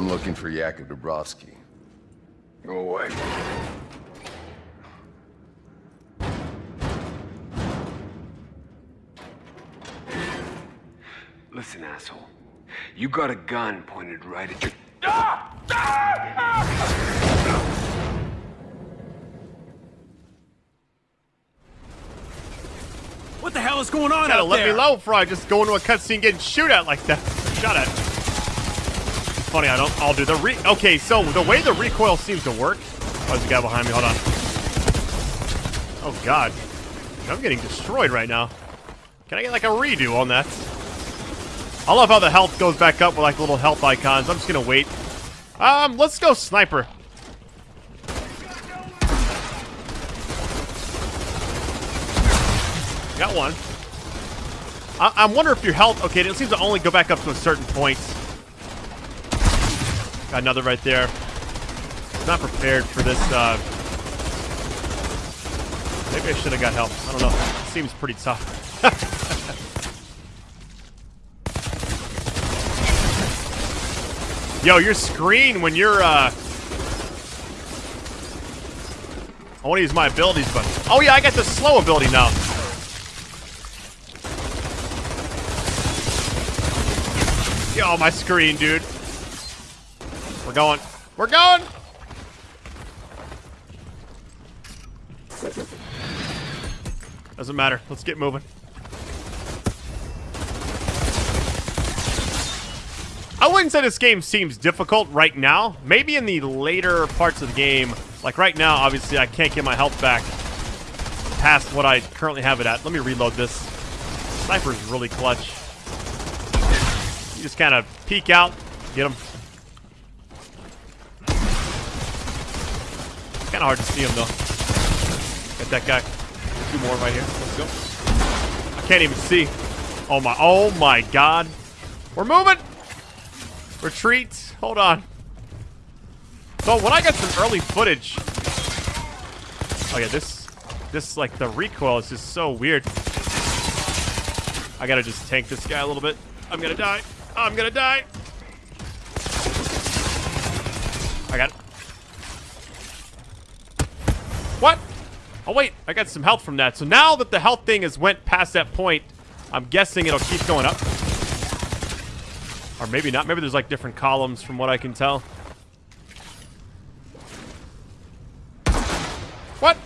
I'm looking for Yakov Dabrowski. Go away. Listen, asshole. You got a gun pointed right at your... Ah! Ah! Ah! What the hell is going on Gotta out let there? me know before I just go into a cutscene getting shoot at like that. Shot at. Funny, I don't. I'll do the re. Okay, so the way the recoil seems to work. Oh, there's a guy behind me. Hold on. Oh God, I'm getting destroyed right now. Can I get like a redo on that? I love how the health goes back up with like little health icons. I'm just gonna wait. Um, let's go sniper. Got one. I, I wonder if your health... Okay, it seems to only go back up to a certain point. Got another right there. Not prepared for this, uh... Maybe I should have got help. I don't know. It seems pretty tough. Yo, your screen when you're, uh... I want to use my abilities, but... Oh, yeah, I got the slow ability now. Yo, my screen, dude. We're going. We're going! Doesn't matter. Let's get moving. I wouldn't say this game seems difficult right now. Maybe in the later parts of the game. Like right now, obviously, I can't get my health back past what I currently have it at. Let me reload this. Sniper's really clutch. You just kind of peek out, get him. Kind of hard to see him, though. Got that guy. Two more right here. Let's go. I can't even see. Oh, my. Oh, my God. We're moving. Retreat. Hold on. So, when I got some early footage... Oh, yeah, this... This, like, the recoil is just so weird. I gotta just tank this guy a little bit. I'm gonna die. I'm gonna die. I got. What? Oh, wait. I got some health from that. So now that the health thing has went past that point, I'm guessing it'll keep going up. Or maybe not. Maybe there's like different columns from what I can tell. What?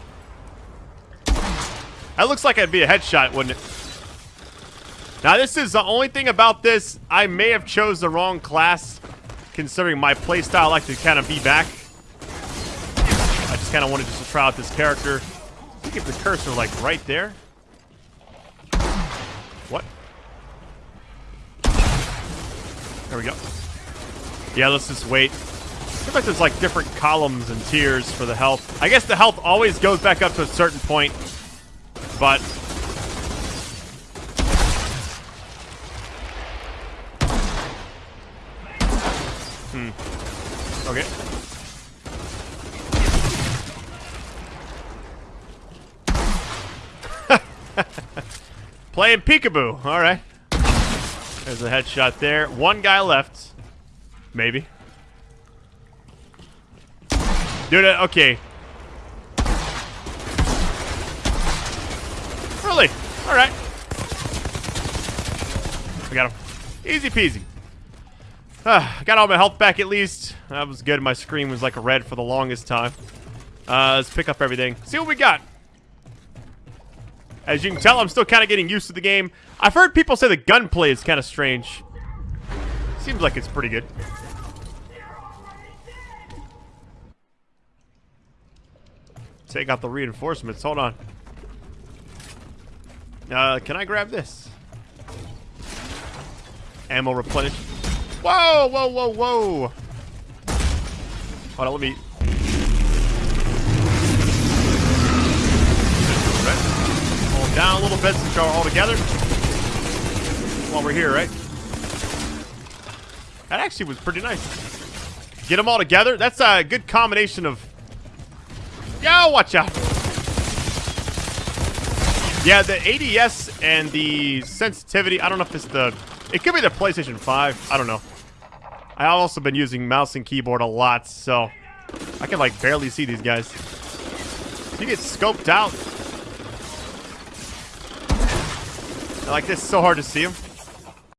That looks like it'd be a headshot, wouldn't it? Now, this is the only thing about this. I may have chose the wrong class, considering my playstyle I like to kind of be back. I kind of wanted just to try out this character. I think if the cursor, like, right there. What? There we go. Yeah, let's just wait. Looks like there's, like, different columns and tiers for the health. I guess the health always goes back up to a certain point, but Hmm. Okay. Playing peekaboo. All right. There's a headshot there. One guy left. Maybe. Dude, uh, okay. Really? All right. I got him. Easy peasy. Uh, got all my health back at least. That was good. My screen was like red for the longest time. Uh, let's pick up everything. See what we got. As you can tell, I'm still kind of getting used to the game. I've heard people say the gunplay is kind of strange. Seems like it's pretty good. Take out the reinforcements. Hold on. Uh, can I grab this? Ammo replenish. Whoa, whoa, whoa, whoa. Hold on, let me... down a little bit since y'all are all together. While we're here, right? That actually was pretty nice. Get them all together. That's a good combination of... Yo, watch out. Yeah, the ADS and the sensitivity, I don't know if it's the... It could be the PlayStation 5. I don't know. I've also been using mouse and keyboard a lot, so I can like barely see these guys. You get scoped out. Like this, is so hard to see them.